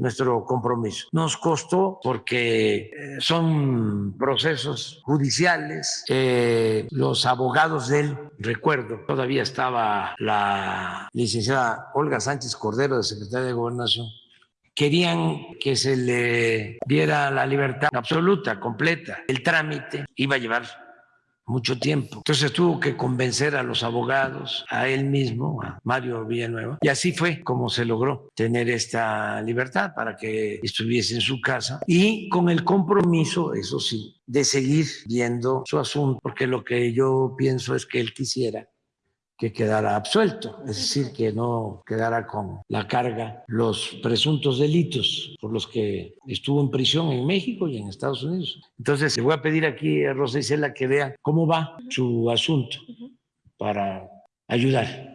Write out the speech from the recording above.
nuestro compromiso. Nos costó porque eh, son procesos judiciales, eh, los abogados de él, recuerdo, todavía estaba la licenciada Olga Sánchez Cordero, de Secretaría de Gobernación, querían que se le diera la libertad absoluta, completa. El trámite iba a llevar mucho tiempo. Entonces tuvo que convencer a los abogados, a él mismo, a Mario Villanueva. Y así fue como se logró tener esta libertad para que estuviese en su casa y con el compromiso, eso sí, de seguir viendo su asunto, porque lo que yo pienso es que él quisiera que quedara absuelto, es decir, que no quedara con la carga los presuntos delitos por los que estuvo en prisión en México y en Estados Unidos. Entonces, le voy a pedir aquí a Rosa Isela que vea cómo va su asunto para ayudar.